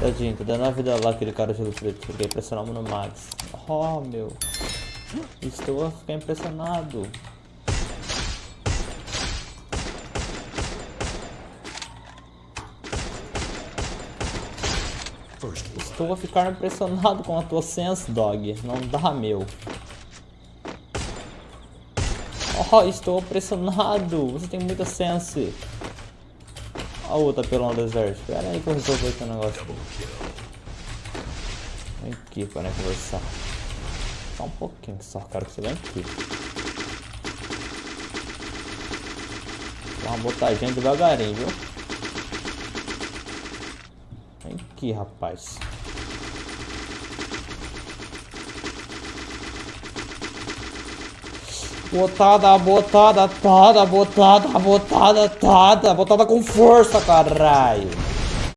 Tadinho, tô dando a vida lá aquele cara de preto. Fiquei impressionado no Max. Oh, meu. Estou a ficar impressionado. Estou a ficar impressionado com a tua sense, dog. Não dá, meu. Oh, estou impressionado. Você tem muita sense. A outra pelo deserto. Pera aí que eu resolvo o negócio. Vem aqui para conversar. Só um pouquinho só, quero que você venha aqui. Dá uma botadinha devagarinho, viu? Vem aqui, rapaz. Botada, botada, tada, botada, botada, tada, botada com força, caralho.